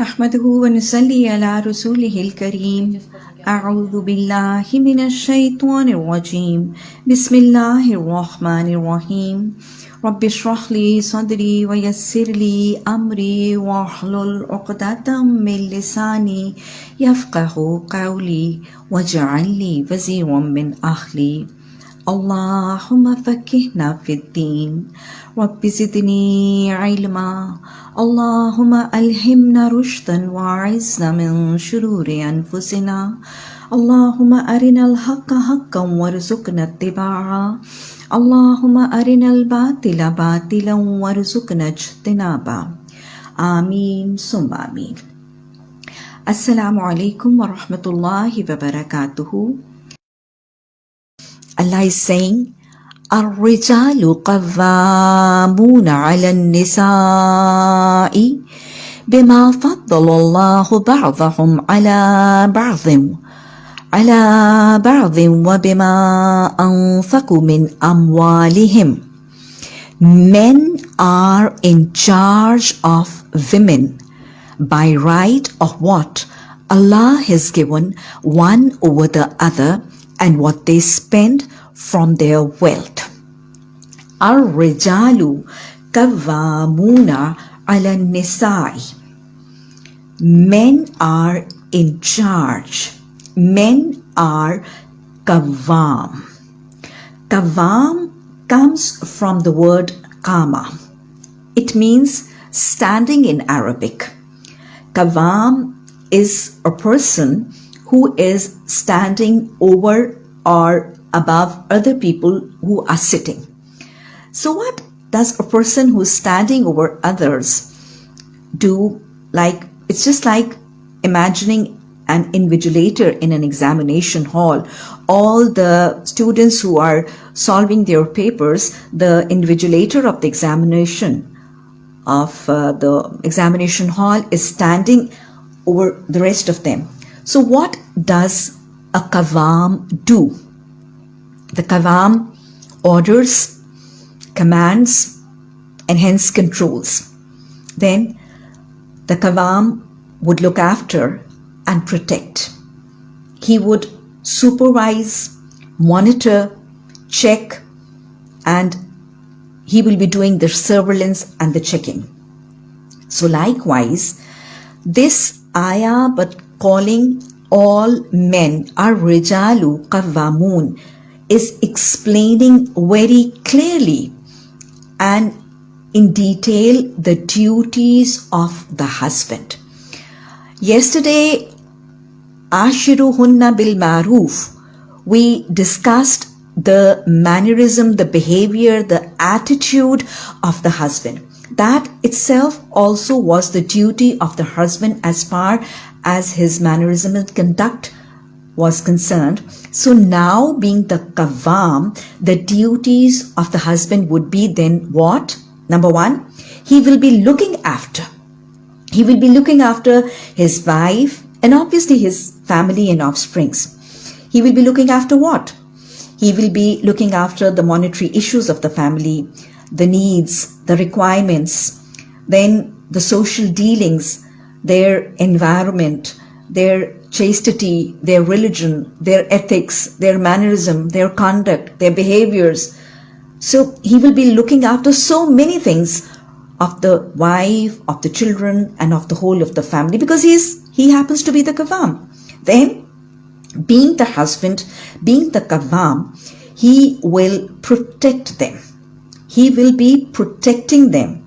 نحمده ونصلي على رسوله الكريم. أعوذ بالله من الشيطان الرجيم. بسم الله الرحمن الرحيم. رب اشرح لي صدري ويسر لي أمري واحلل عقدة من لساني يفقه قولي واجعل لي وزيرا من أهلي. اللهم فكهنا في الدين. رب زدني علما. اللهم ألهمنا رشدا وعزنا من شرور أنفسنا. اللهم أرنا الحق حقا وارزقنا اتباعا اللهم أرنا الباطل باطلا وارزقنا اجتنابا آمين ثم آمين. السلام عليكم ورحمة الله وبركاته. Allah is saying, الرجال قوامون على النساء بما فضل الله بعضهم على بعض على بعض وبما أنفقوا من أموالهم Men are in charge of women by right of what Allah has given one over the other and what they spend from their wealth. الرجال قوامون على النساء Men are in charge. Men are kavam. Kavam comes from the word kama. It means standing in Arabic. Kavam is a person who is standing over or above other people who are sitting. So what does a person who's standing over others do? Like, it's just like imagining an invigilator in an examination hall. All the students who are solving their papers, the invigilator of the examination of uh, the examination hall is standing over the rest of them. So what does a kavam do? The kavam orders, commands, and hence controls. Then the kavam would look after and protect. He would supervise, monitor, check, and he will be doing the surveillance and the checking. So likewise, this ayah but calling all men are rijalu qawwamun is explaining very clearly and in detail the duties of the husband. Yesterday, Ashiruhunna bil Maruf, we discussed the mannerism, the behavior, the attitude of the husband. That itself also was the duty of the husband as far as his mannerism and conduct was concerned. So now being the kavam, the duties of the husband would be then what? Number one, he will be looking after. He will be looking after his wife and obviously his family and offsprings. He will be looking after what? He will be looking after the monetary issues of the family, the needs, the requirements, then the social dealings, their environment, their chastity, their religion, their ethics, their mannerism, their conduct, their behaviors. So he will be looking after so many things of the wife, of the children, and of the whole of the family because he's he happens to be the kavam. Then, being the husband, being the kavam, he will protect them. He will be protecting them,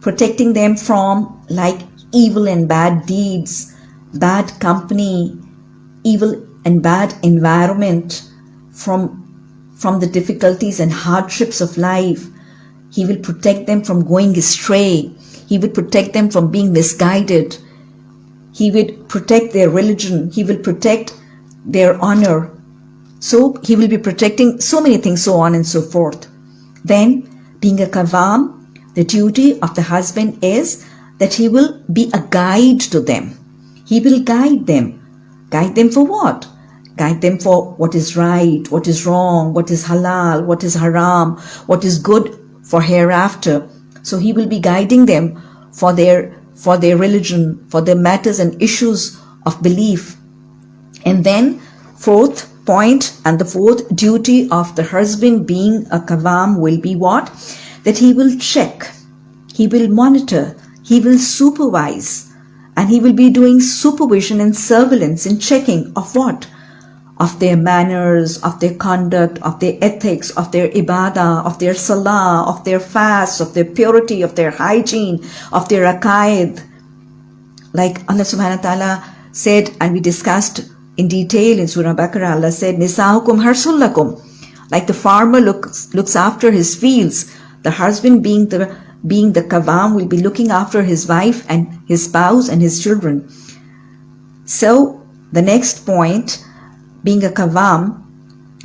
protecting them from like evil and bad deeds, bad company, evil and bad environment, from, from the difficulties and hardships of life. He will protect them from going astray. He will protect them from being misguided. He will protect their religion. He will protect their honor. So he will be protecting so many things, so on and so forth. Then, being a kavam, the duty of the husband is that he will be a guide to them. He will guide them. Guide them for what? Guide them for what is right, what is wrong, what is halal, what is haram, what is good for hereafter. So he will be guiding them for their for their religion, for their matters and issues of belief. And then fourth point and the fourth duty of the husband being a kavam will be what? That he will check, he will monitor, he will supervise, and he will be doing supervision and surveillance and checking of what? Of their manners, of their conduct, of their ethics, of their ibadah, of their salah, of their fast, of their purity, of their hygiene, of their aqaid. Like Allah subhanahu wa ta'ala said, and we discussed in detail in Surah Baqarah, Allah said, Nisa'ukum harsullakum. Like the farmer looks, looks after his fields, the husband being the, being the kavam will be looking after his wife and his spouse and his children. So the next point, being a kavam,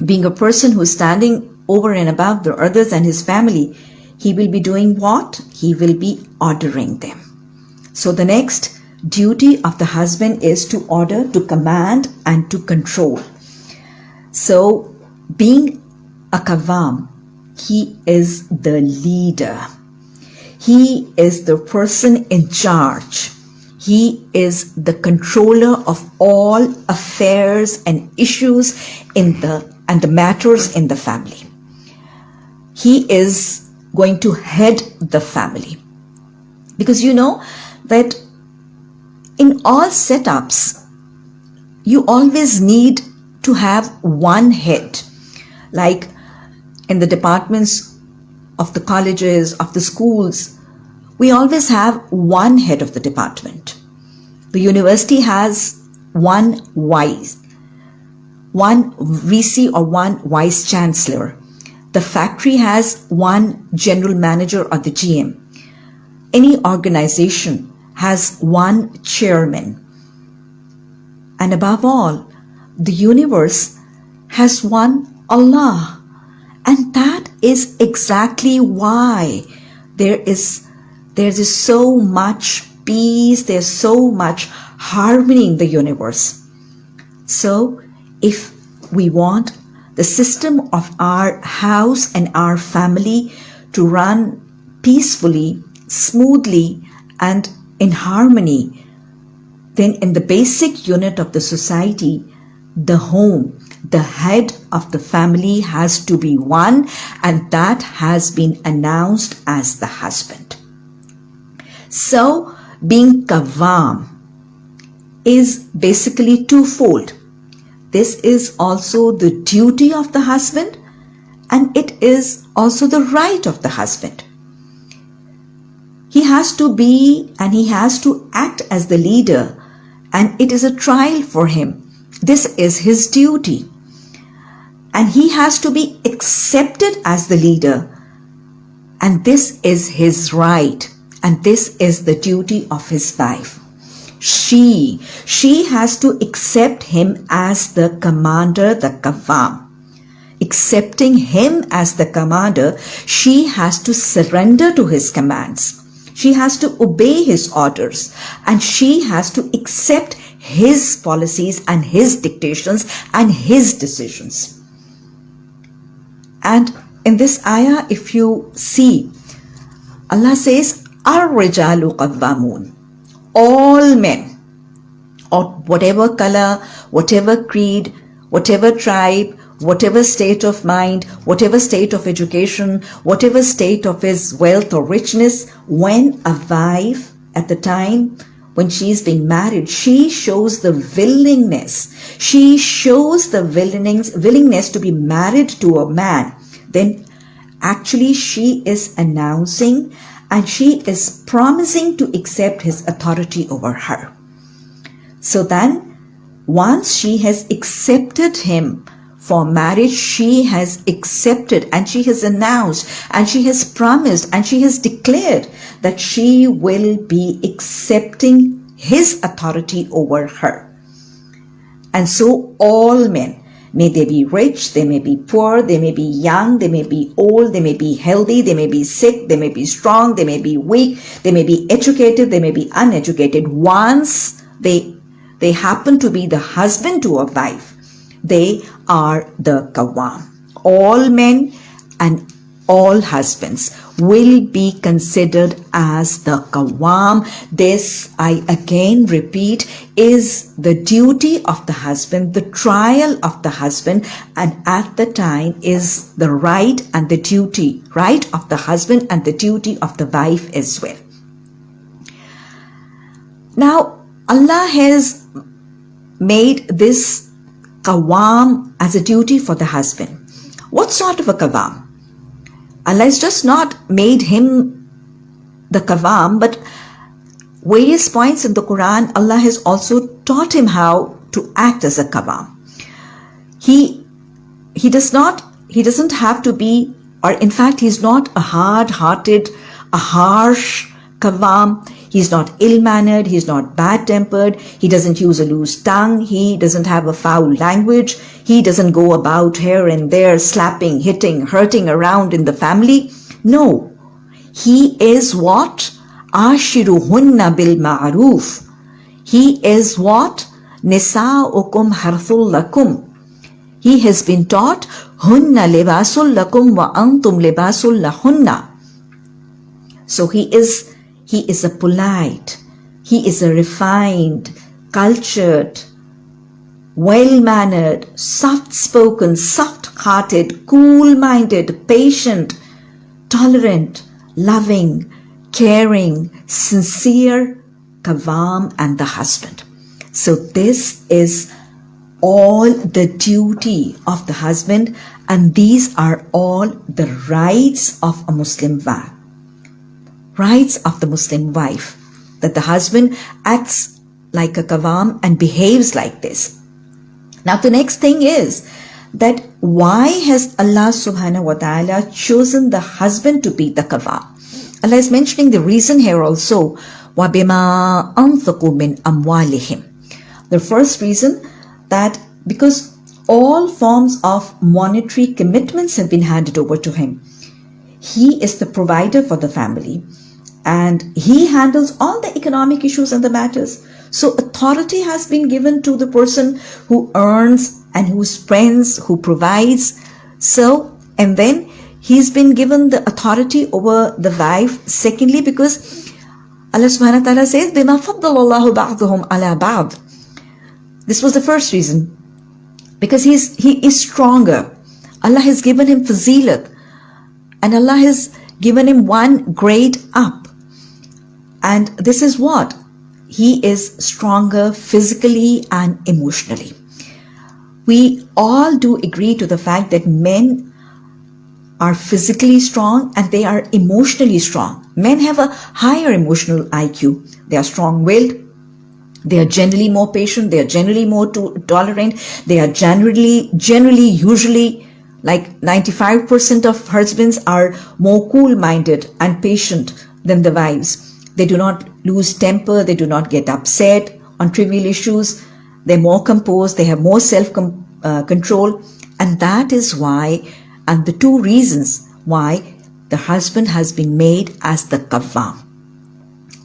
being a person who is standing over and above the others and his family, he will be doing what? He will be ordering them. So the next duty of the husband is to order, to command, and to control. So, being a kavam, he is the leader. He is the person in charge. He is the controller of all affairs and issues in the and the matters in the family. He is going to head the family. Because you know that in all setups, you always need to have one head. Like in the departments of the colleges, of the schools, we always have one head of the department. The university has one vice, one VC or one vice chancellor. The factory has one general manager or the GM. Any organization has one chairman. And above all, the universe has one Allah. And that is exactly why there is, there is so much peace, there's so much harmony in the universe. So if we want the system of our house and our family to run peacefully, smoothly, and in harmony, then in the basic unit of the society, the home, the head of the family has to be one and that has been announced as the husband. So being kavam is basically twofold. This is also the duty of the husband and it is also the right of the husband. He has to be and he has to act as the leader and it is a trial for him. This is his duty. And he has to be accepted as the leader. And this is his right. And this is the duty of his wife. She, she has to accept him as the commander, the kafam. Accepting him as the commander, she has to surrender to his commands. She has to obey his orders and she has to accept his policies and his dictations and his decisions. And in this ayah, if you see, Allah says, Ar-rijalu qawwamun. All men, or whatever color, whatever creed, whatever tribe, whatever state of mind, whatever state of education, whatever state of his wealth or richness, when a wife at the time when she is being married, she shows the willingness. She shows the willingness, willingness to be married to a man. Then actually she is announcing and she is promising to accept his authority over her. So then once she has accepted him for marriage she has accepted and she has announced and she has promised and she has declared that she will be accepting his authority over her. And so all men, may they be rich, they may be poor, they may be young, they may be old, they may be healthy, they may be sick, they may be strong, they may be weak, they may be educated, they may be uneducated. Once they, they happen to be the husband to a wife, they are the kawam. All men and all husbands will be considered as the Qawwam. This, I again repeat, is the duty of the husband, the trial of the husband, and at the time is the right and the duty, right of the husband and the duty of the wife as well. Now, Allah has made this Qawwam as a duty for the husband. What sort of a Qawwam? Allah has just not made him the Qawwam, but various points in the Quran, Allah has also taught him how to act as a Qawwam. He, he does not, he doesn't have to be, or in fact, he's not a hard-hearted, a harsh Qawwam. He's not ill-mannered, he's not bad-tempered, he doesn't use a loose tongue, he doesn't have a foul language, he doesn't go about here and there slapping, hitting, hurting around in the family. No, he is what? Ashiruhunna bil ma'ruf. He is what? Nisa'ukum harthul lakum. He has been taught, Hunna libasul lakum wa antum libasul lahunna. So he is he is a polite, he is a refined, cultured, well-mannered, soft-spoken, soft-hearted, cool-minded, patient, tolerant, loving, caring, sincere, Qawwam and the husband. So this is all the duty of the husband and these are all the rights of a Muslim wife rights of the Muslim wife, that the husband acts like a Qawwam and behaves like this. Now the next thing is that why has Allah subhanahu wa ta'ala chosen the husband to be the Qawwam? Allah is mentioning the reason here also, وَبِمَا أَنْفَقُوا مِنْ أَمْوَالِهِمْ The first reason that because all forms of monetary commitments have been handed over to him. He is the provider for the family and he handles all the economic issues and the matters. So authority has been given to the person who earns and who spends, who provides. So, and then he's been given the authority over the wife. Secondly, because Allah subhanahu wa ta'ala says, بِمَا فَضَّلَ اللَّهُ بَعْضُهُمْ عَلَى بَعْضٍ This was the first reason. Because he's, he is stronger. Allah has given him fazilat. And Allah has given him one grade up. And this is what? He is stronger physically and emotionally. We all do agree to the fact that men are physically strong and they are emotionally strong. Men have a higher emotional IQ. They are strong-willed. They are generally more patient. They are generally more to- tolerant. They are generally, generally, usually like 95% of husbands are more cool-minded and patient than the wives. They do not lose temper. They do not get upset on trivial issues. They're more composed. They have more self-control. Uh, and that is why, and the two reasons why the husband has been made as the qawwam.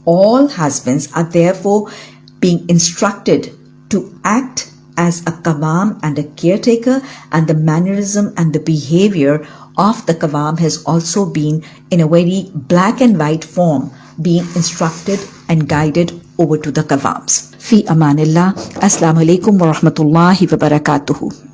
All husbands are therefore being instructed to act as a qawwam and a caretaker and the mannerism and the behavior of the qawwam has also been in a very black and white form being instructed and guided over to the qawwams. Fi amanillah. Assalamu alaikum wa rahmatullahi wa barakatuhu.